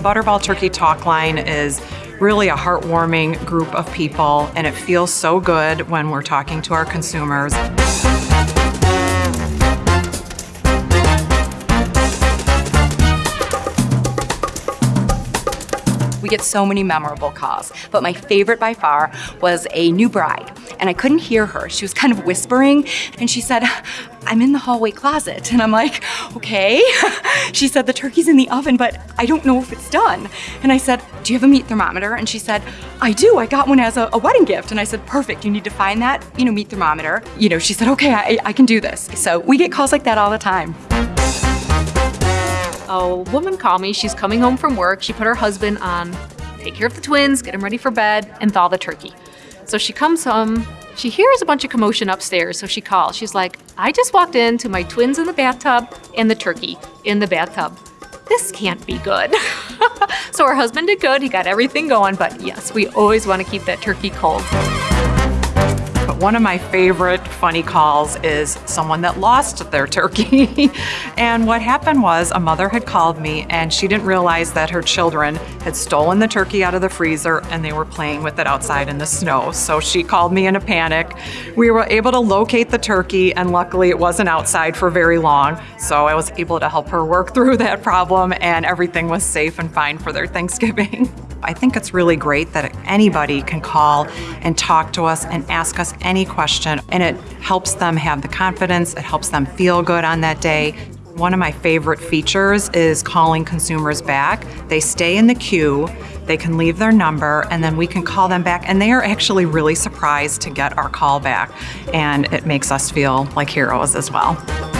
Butterball Turkey Talk Line is really a heartwarming group of people, and it feels so good when we're talking to our consumers. Get so many memorable calls, but my favorite by far was a new bride, and I couldn't hear her. She was kind of whispering, and she said, I'm in the hallway closet. And I'm like, okay. she said, the turkey's in the oven, but I don't know if it's done. And I said, do you have a meat thermometer? And she said, I do, I got one as a, a wedding gift. And I said, perfect, you need to find that, you know, meat thermometer. You know, she said, okay, I, I can do this. So we get calls like that all the time. A woman called me, she's coming home from work, she put her husband on take care of the twins, get them ready for bed, and thaw the turkey. So she comes home, she hears a bunch of commotion upstairs, so she calls. She's like, I just walked into my twins in the bathtub and the turkey in the bathtub. This can't be good. so her husband did good, he got everything going, but yes, we always want to keep that turkey cold. But one of my favorite funny calls is someone that lost their turkey. and what happened was a mother had called me and she didn't realize that her children had stolen the turkey out of the freezer and they were playing with it outside in the snow. So she called me in a panic. We were able to locate the turkey and luckily it wasn't outside for very long. So I was able to help her work through that problem and everything was safe and fine for their Thanksgiving. I think it's really great that anybody can call and talk to us and ask us any question, and it helps them have the confidence, it helps them feel good on that day. One of my favorite features is calling consumers back. They stay in the queue, they can leave their number, and then we can call them back, and they are actually really surprised to get our call back, and it makes us feel like heroes as well.